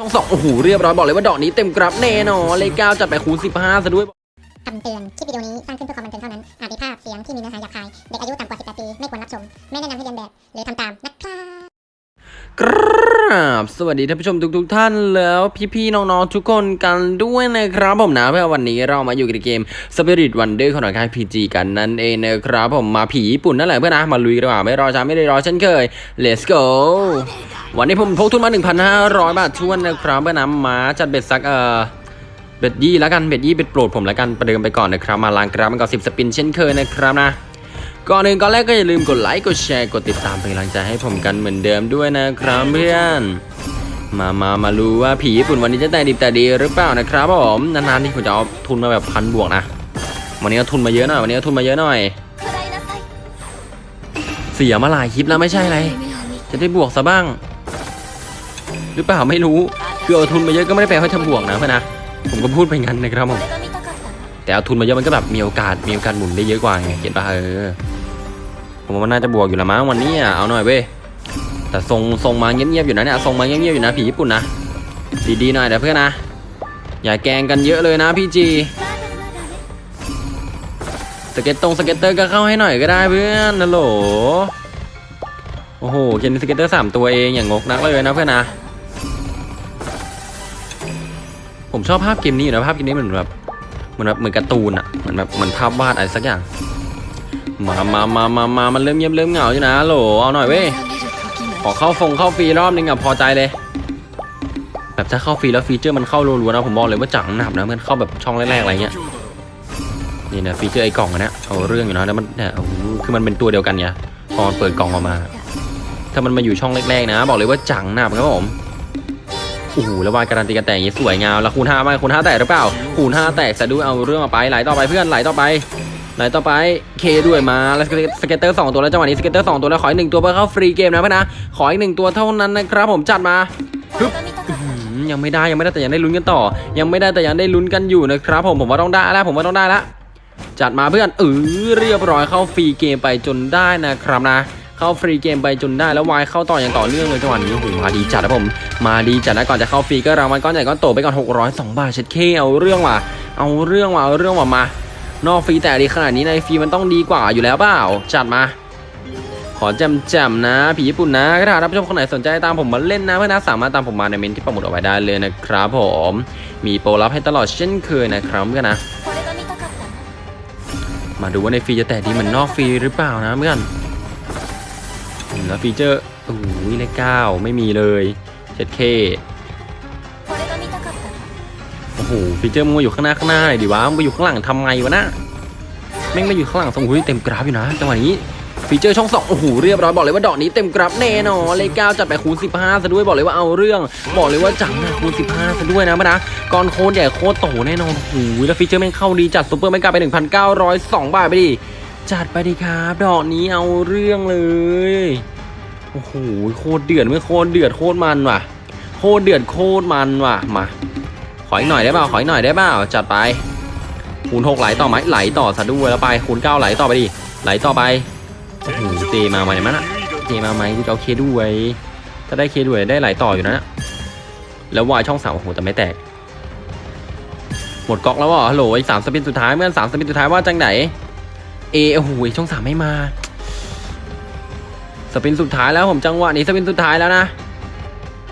ช่องสองโอ้โหเรียบร้อยบอกเลยว่าดอกนี้เต็มกราบแน่นอนเลยเก้าจัดไปคูณสิบห้าซะด้วยคำเตือนคลิปวิดีโอนี้สร้างขึ้นเพื่อความบันเทิงเท่านั้น อาจมีภาพเสียงที่มีเนื้อหาหยาบคาย เด็กอายุต่ำกว่า 18 ปี ไม่ควรรับชม ไม่แนะนำให้เรียนแบบ หรือทำตามนะครับ กราบสวัสดีท่านผู้ชมทุกๆทท่านแล้วพี่ๆน้องๆทุกคนกันด้วยนะครับผมนะเพื่อวันนี้เรามาอยู่ในเกม Spirit Wonder ของหน่วยค่าย PG กันนั่นเองนะครับผมมาผีญี่ปุ่นนั่นแหละเพื่อนนะมาลุยกันดีกว่าไม่รอช้าไม่ได้รอเช่นเคย let's go วันนี้ผมพกทุนมา 1,500 บาทถ้วนนะครับเพื่อนนะมาจัด bet สักเอ่อ bet ยี่แล้วกัน bet ยี่ bet โปรดผมแล้วกันประเดิมไปก่อนนะครับมาล้างกราฟมันก่อนสิบ spin เช่นเคยนะครับนะ ก่อนอื่นก่อนแรกก็อย่าลืมกดไลค์กดแชร์กดติดตามเป็นกำลังใจให้ผมกันเหมือนเดิมด้วยนะครับเพื่อน มามามารู้ว่าผีญี่ปุ่นวันนี้จะแตกดิบแตกดีหรือเปล่านะครับผมนานๆที่ผมจะเอาทุนมาแบบพันบวกนะวันนี้เอาทุนมาเยอะหน่อยวันนี้เอาทุนมาเยอะหน่อยเสียมาหลายคลิปแล้วไม่ใช่อะไรจะได้บวกซะบ้าง หรือเปล่าไม่รู้คือเอาทุนมาเยอะก็ไม่ได้แปลว่าจะบวกนะเพื่อนนะผมก็พูดไปงั้นนะครับผมแต่เอาทุนมาเยอะมันก็แบบมีโอกาสมีโอกาสหมุนได้เยอะกว่าไงเห็นปะเออ ผมว่ามันน่าจะบวกอยู่ละมั้งวันนี้อะเอาหน่อยเว้ยแต่ทรงทรงมาเงียบๆอยู่นะเนี่ยทรงมาเงียบๆอยู่นะผีญี่ปุ่นนะดีๆหน่อยนะเพื่อนนะอย่าแกงกันเยอะเลยนะพี่จีscatter ตรง scatter ก็เข้าให้หน่อยก็ได้เพื่อนนะโหลโอ้โหเกมนี้ scatter สามตัวเองอย่างงกนักเลยนะเพื่อนนะผมชอบภาพเกมนี้อยู่นะภาพเกมนี้เหมือนแบบเหมือนแบบเหมือนการ์ตูนอะเหมือนแบบเหมือนภาพวาดอะไรสักอย่าง มามามามามามันเริ่มเงียบเริ่มเหงาอยู่นะโหลเอาหน่อยเว้ยขอเข้าฟงเข้าฟรีรอบนึงอะพอใจเลยแบบถ้าเข้าฟรีแล้ว feature มันเข้ารัวๆนะผมบอกเลยว่าจังหนับนะมันเข้าแบบช่องแรกๆอะไรเงี้ยนี่นะ feature ไอ้กล่องอันเนี้ยเอาเรื่องอยู่นะแล้วมันเนี่ยคือมันเป็นตัวเดียวกันไงพอมันเปิดกล่องออกมา ถ้ามันมาอยู่ช่องแรกๆนะ บอกเลยว่าจังหนับครับผมโอ้โหแล้ว wild การันตีการแตกอย่างนี้สวยงามแล้วคูณห้าไหมคูณห้าแตกหรือเปล่าคูณห้าแตกซะด้วยเอาเรื่องมาไปไหลต่อไปเพื่อนไหลต่อไป ไหลต่อไปเคด้วยมาแล้ว scatter สองตัวแล้วจังหวะนี้ scatter สองตัวแล้วขออีกหนึ่งตัวเพื่อเข้า free game นะเพื่อนนะขออีกหนึ่งตัวเท่านั้นนะครับผมจัดมาฮึบยังไม่ได้ยังไม่ได้แต่ยังได้ลุ้นกันต่อ ยังไม่ได้แต่ยังได้ลุ้นกันอยู่นะครับผมผมว่าต้องได้แล้วผมว่าต้องได้แล้วจัดมาเพื่อนเออเรียบร้อยเข้า free game ไปจนได้นะครับนะเข้า free game ไปจนได้แล้ว wild เข้าต่ออย่างต่อเนื่องเลยจังหวะนี้โอ้โหมาดีจัดนะผม มาดีจัดนะก่อนจะเข้าฟรีก็รางวัลก้อนใหญ่ก้อนโตไปก่อน602บาทเช็ดเคเอาเรื่องว่ะเอาเรื่องว่ะเอาเรื่องว่ะมา นอกฟรีแต่ดีขนาดนี้ในฟรีมันต้องดีกว่าอยู่แล้วเปล่า จัดมา ขอแจมๆนะ ผีญี่ปุ่นนะถ้าท่านผู้ชมคนไหนสนใจตามผมมาเล่นนะเพื่อนนะสามารถตามผมมาในเม้นต์ที่ปักหมุดเอาไว้ได้เลยนะครับผม มีโปรลับให้ตลอดเช่นเคยนะครับเพื่อนนะ มาดูว่าในฟรีจะแต่ดีเหมือนนอกฟรีหรือเปล่านะเพื่อนแล้วฟีเจอร์โอ้โหเลขเก้าไม่มีเลยเจ็ด K โอ้โหฟีเจอร์มึงมาอยู่ข้างหน้าข้างหน้าหน่อยดิวะมึงไปอยู่ข้างหลังทำไงวะนะแม่งมาอยู่ข้างหลังทรงหุ้ยเต็มกราฟอยู่นะจังหวะนี้ฟีเจอร์ช่องสองโอ้โหเรียบร้อยบอกเลยว่าดอกนี้เต็มกราฟแน่นอนเลขเก้าจัดไปคูณสิบห้าซะด้วยบอกเลยว่าเอาเรื่อง บอกเลยว่าจังนะคูณสิบห้าซะด้วยนะมะนะก้อนโคตรใหญ่โคตรโตแน่นอนโอ้โหแล้วฟีเจอร์แม่งเข้าดีจัดซุปเปอร์แมกกาไปหนึ่งพันเก้าร้อยสองบาทไปดิจัดไปดีครับ ดอกนี้เอาเรื่องเลยโอ้โหโคตรเดือดไม่โคตรเดือดโคตรมันว่ะ โคตรเดือดโคตรมันว่ะมา ขออีกหน่อยได้เปล่าขออีกหน่อยได้เปล่าจัดไปคูณหกไหลต่อไหมไหลต่อซะด้วยแล้วไปคูณเก้าไหลต่อไปดิไหลต่อไปโอ้โหเจมาไหมมันอะเจมาไหมกูจะเอาเคด้วยถ้าได้เคด้วยได้ไหลต่ออยู่นะแล้ววายช่องสามโอ้โหแต่ไม่แตก หมดก๊อกแล้วเหรอฮัลโหลอีกสามสปินสุดท้ายเมื่อสามสปินสุดท้ายว่าจังไหนเอโอ้โหช่องสามไม่มาสปินสุดท้ายแล้วผมจังหวะนี้สปินสุดท้ายแล้วนะ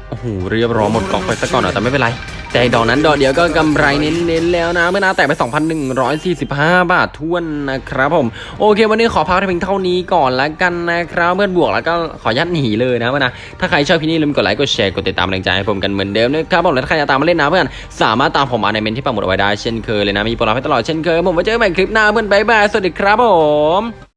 โอ้โหเรียบร้อยหมดกล่องไปซะก่อนเหรอแต่ไม่เป็นไร แต่ดอกนั้นดอกเดียวก็กำไรเน้นๆแล้วนะเมื่อนาแตกไป 2,145 บาททวนนะครับผม โอเค วันนี้ขอพักเพียงเท่านี้ก่อนแล้วกันนะครับเพื่อนบวกแล้วก็ขอยัดหนีเลยนะเพื่อนนะถ้าใครชอบพี่นี่ลืมกดไลค์กดแชร์กดติดตามแรงใจให้ผมกันเหมือนเดิมนะครับผมและถ้าใครจะตามมาเล่นนะเพื่อนสามารถตามผมมาในเมนที่ปักหมุดเอาไว้ได้เช่นเคยเลยนะมีโปรลับให้ตลอดเช่นเคยผมไว้เจอกันใหม่คลิปหน้าเพื่อนบ๊ายบายสวัสดีครับผม